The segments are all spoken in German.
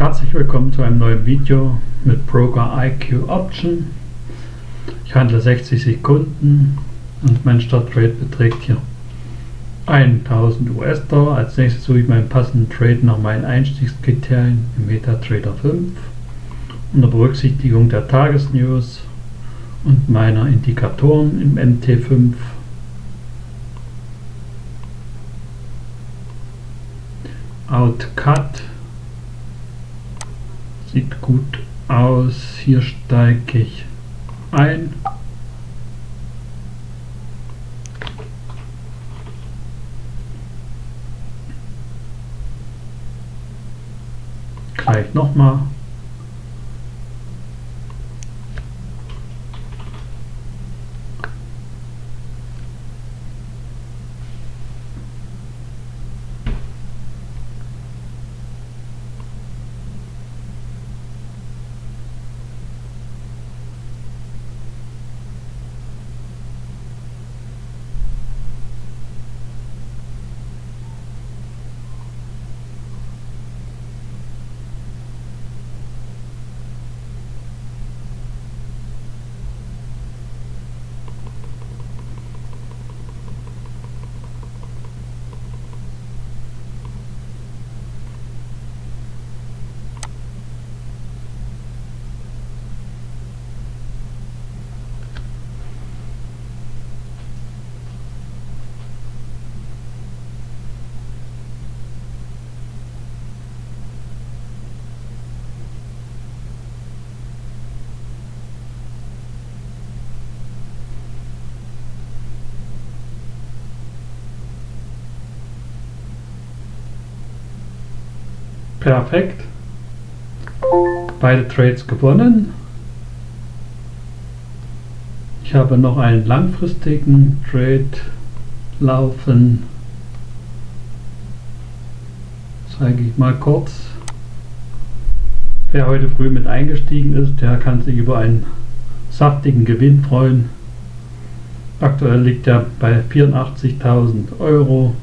Herzlich willkommen zu einem neuen Video mit Broker IQ Option. Ich handle 60 Sekunden und mein Startrate beträgt hier 1000 US-Dollar. Als nächstes suche ich meinen passenden Trade nach meinen Einstiegskriterien im MetaTrader 5 unter Berücksichtigung der Tagesnews und meiner Indikatoren im MT5 Outcut sieht gut aus. Hier steige ich ein. Gleich nochmal. Perfekt. Beide Trades gewonnen. Ich habe noch einen langfristigen Trade laufen. Zeige ich mal kurz. Wer heute früh mit eingestiegen ist, der kann sich über einen saftigen Gewinn freuen. Aktuell liegt er bei 84.000 Euro.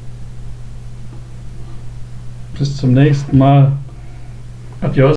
Bis zum nächsten Mal. Adios.